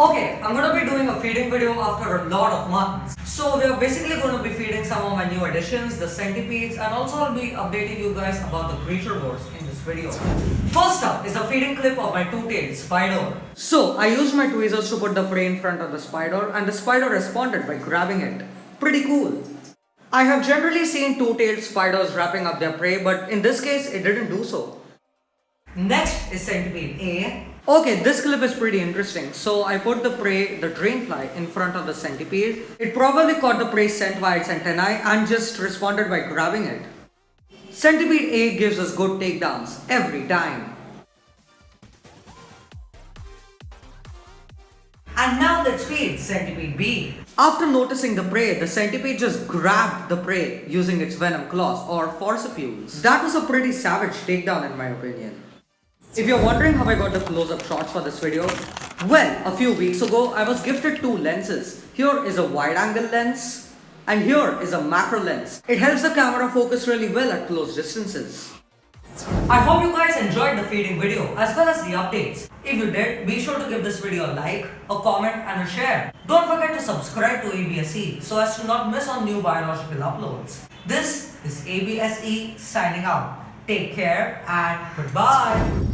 Okay, I'm gonna be doing a feeding video after a lot of months. So we are basically gonna be feeding some of my new additions, the centipedes, and also I'll be updating you guys about the creature wars in this video. First up is a feeding clip of my two-tailed spider. So I used my tweezers to put the prey in front of the spider and the spider responded by grabbing it. Pretty cool. I have generally seen two-tailed spiders wrapping up their prey, but in this case it didn't do so. Next is centipede A. Okay, this clip is pretty interesting. So I put the prey, the drainfly, in front of the centipede. It probably caught the prey scent via its antennae and just responded by grabbing it. Centipede A gives us good takedowns every time. And now let's feed centipede B. After noticing the prey, the centipede just grabbed the prey using its venom claws or forcipules. That was a pretty savage takedown in my opinion. If you're wondering how I got the close-up shots for this video, well, a few weeks ago I was gifted two lenses. Here is a wide-angle lens and here is a macro lens. It helps the camera focus really well at close distances. I hope you guys enjoyed the feeding video as well as the updates. If you did, be sure to give this video a like, a comment and a share. Don't forget to subscribe to ABSE so as to not miss on new biological uploads. This is ABSE signing out. Take care and goodbye.